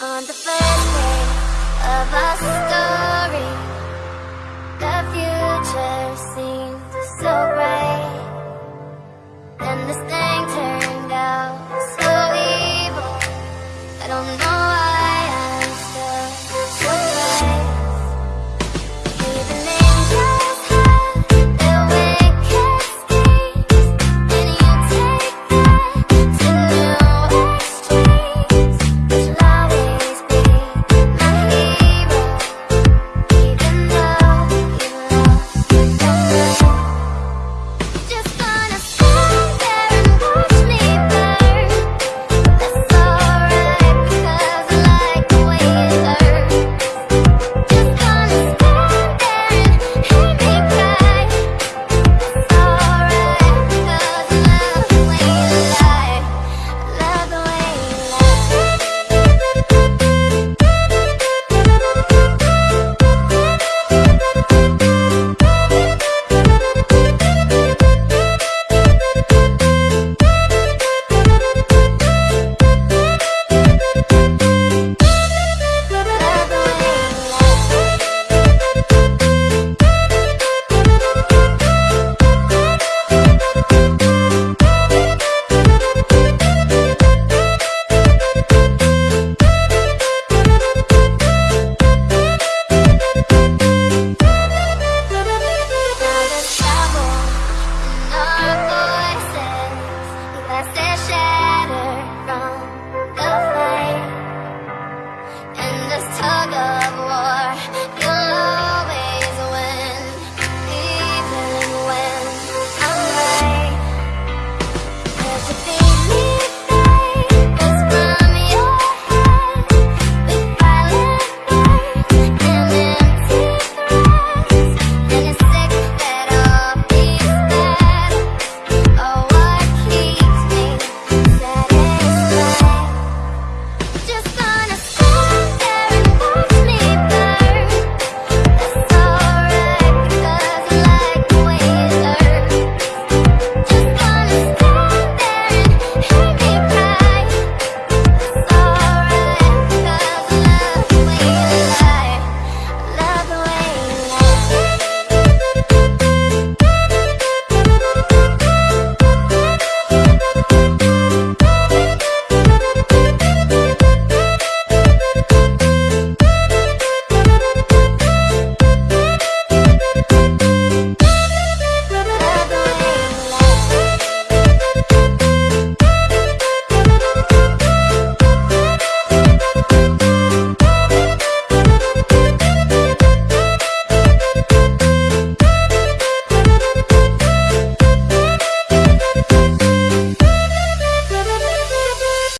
On the first day of our story The future seemed so bright. And the shatter from